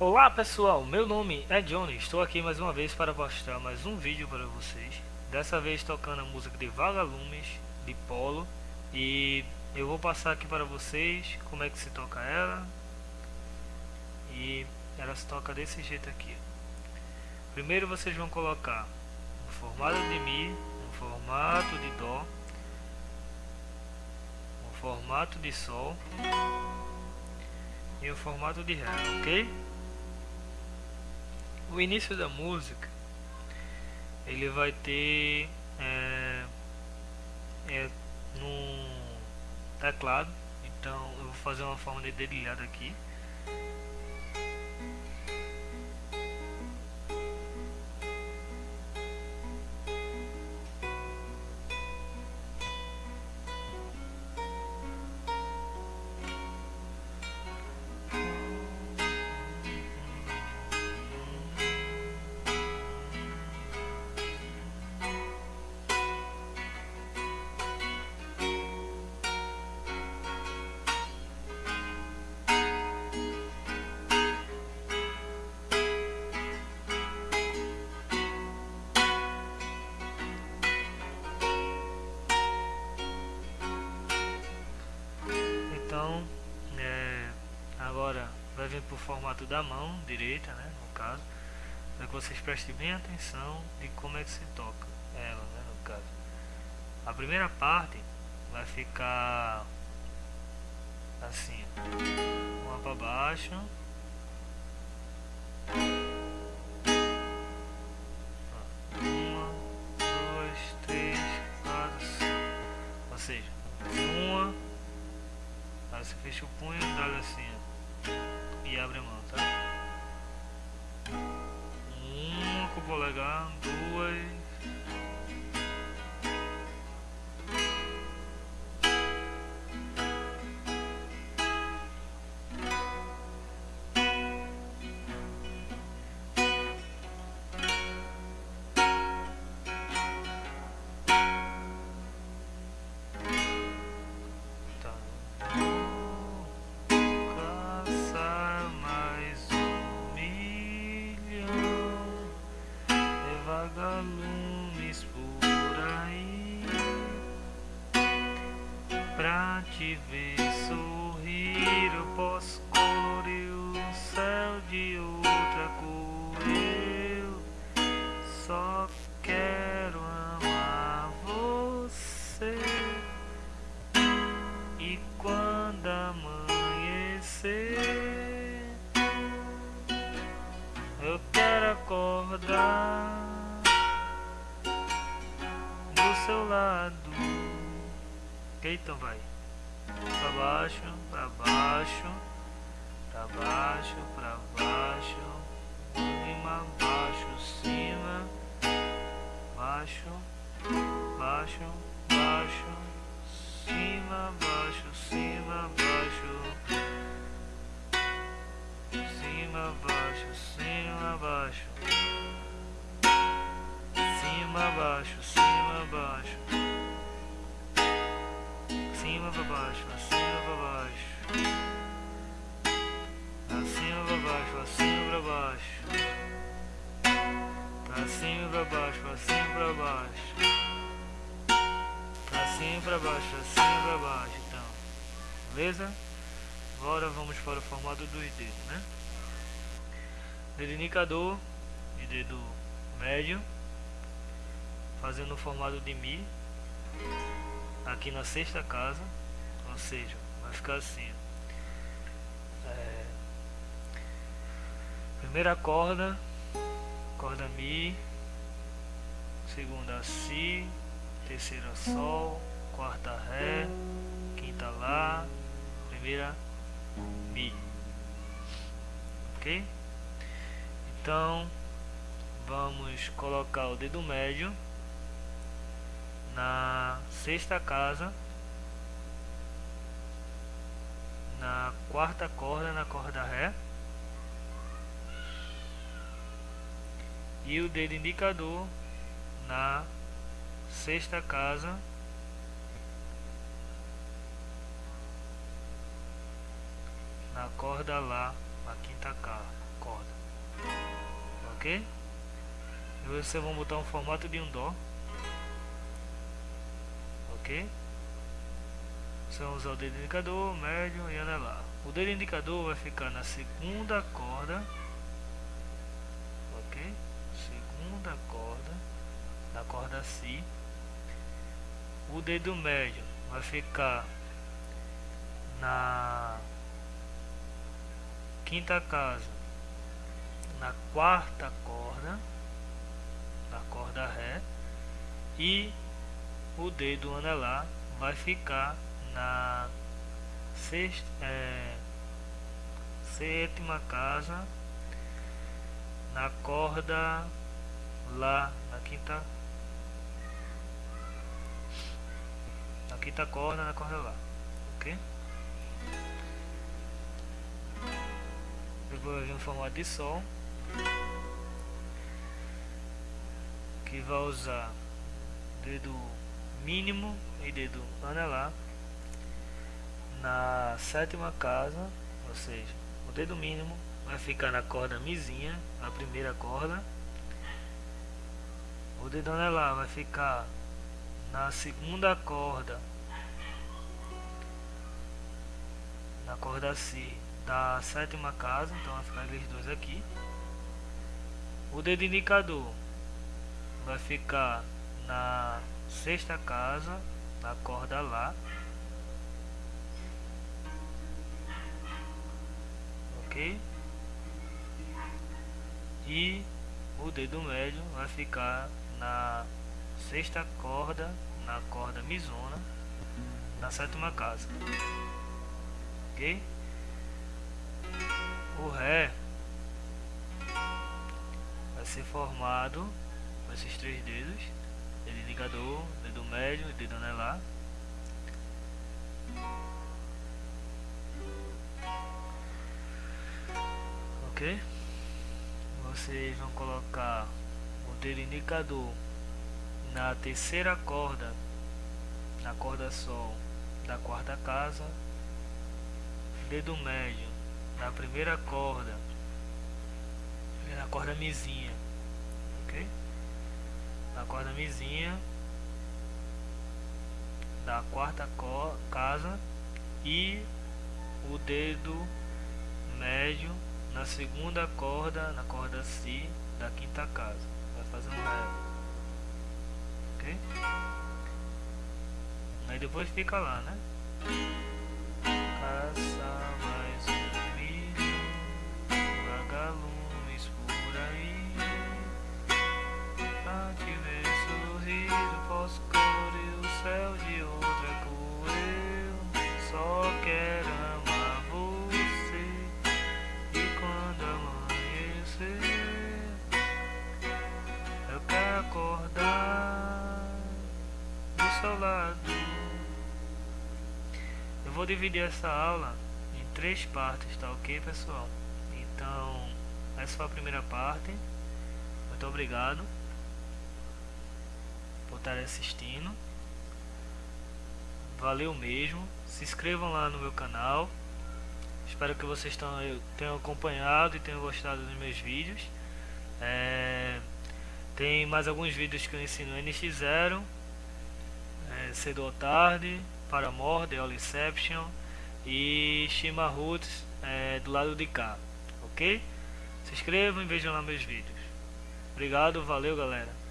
Olá pessoal, meu nome é Johnny, estou aqui mais uma vez para mostrar mais um vídeo para vocês. Dessa vez tocando a música de Vagalumes, de Polo. E eu vou passar aqui para vocês como é que se toca ela. E ela se toca desse jeito aqui. Primeiro vocês vão colocar no formato de Mi, no formato de Dó No formato de Sol e o formato de Ré, ok? O início da música ele vai ter é, é num teclado. Então eu vou fazer uma forma de dedilhado aqui Então, é, agora vai vir para o formato da mão direita, né, no caso, para que vocês prestem bem atenção de como é que se toca ela, né, no caso. A primeira parte vai ficar assim, uma para baixo, Fecha o punho, assim e abre a mão, tá? Uma com o polegar, duas te ver sorrir, eu posso colorir o céu de outra cor. Eu só quero amar você. E quando amanhecer, baixo, para baixo, para baixo, para baixo, cima, baixo, cima, baixo, baixo, baixo, cima, baixo, cima, baixo, cima, baixo, cima, baixo, cima, baixo, cima, baixo cima baixo, para baixo, cima para baixo, acima para baixo, então, beleza? Agora vamos para o formato dos dedos, né? Dedo indicador e dedo médio, fazendo o formato de Mi. Aqui na sexta casa, ou seja, vai ficar assim. É, primeira corda, corda Mi, segunda Si, terceira Sol, quarta Ré, quinta Lá, primeira Mi. Ok? Então, vamos colocar o dedo médio na sexta casa, na quarta corda, na corda Ré, e o dedo indicador na sexta casa, na corda Lá, na quinta corda. ok? E vocês vão botar um formato de um dó, ok? Você vai usar o dedo indicador, médio e anelar. O dedo indicador vai ficar na segunda corda, ok? Segunda corda, na corda Si. O dedo médio vai ficar na quinta casa, na quarta corda, na corda Ré, e o dedo anelar vai ficar na sexta, é, sétima casa, na corda Lá, na quinta, na quinta corda, na corda Lá, ok? Depois vem um formato de Sol que vai usar dedo mínimo e dedo anelar na sétima casa, ou seja, o dedo mínimo vai ficar na corda mizinha, a primeira corda. O dedo anelar vai ficar na segunda corda, na corda Si da sétima casa, então vai ficar eles dois aqui. O dedo indicador vai ficar na sexta casa, na corda Lá. ok e o dedo médio vai ficar na sexta corda na corda misona na sétima casa ok o ré vai ser formado com esses três dedos. Dedo indicador dedo médio e dedo anelar. Ok? Vocês vão colocar o dedo indicador na terceira corda na corda sol da quarta casa. Dedo médio na primeira corda na corda mizinha ok na corda mizinha da quarta casa e o dedo médio na segunda corda, na corda Si da quinta casa. Vai fazer um Ré. Ok? Aí depois fica lá, né? Dividir essa aula em três partes, tá ok, pessoal? Então, essa foi a primeira parte. Muito obrigado por estar assistindo. Valeu mesmo. Se inscrevam lá no meu canal. Espero que vocês tenham acompanhado e tenham gostado dos meus vídeos. É, tem mais alguns vídeos que eu ensino NX0, é, cedo ou tarde, Paramore, The Inception e Shima Roots é, do lado de cá, ok? Se inscrevam e vejam lá meus vídeos. Obrigado, valeu galera.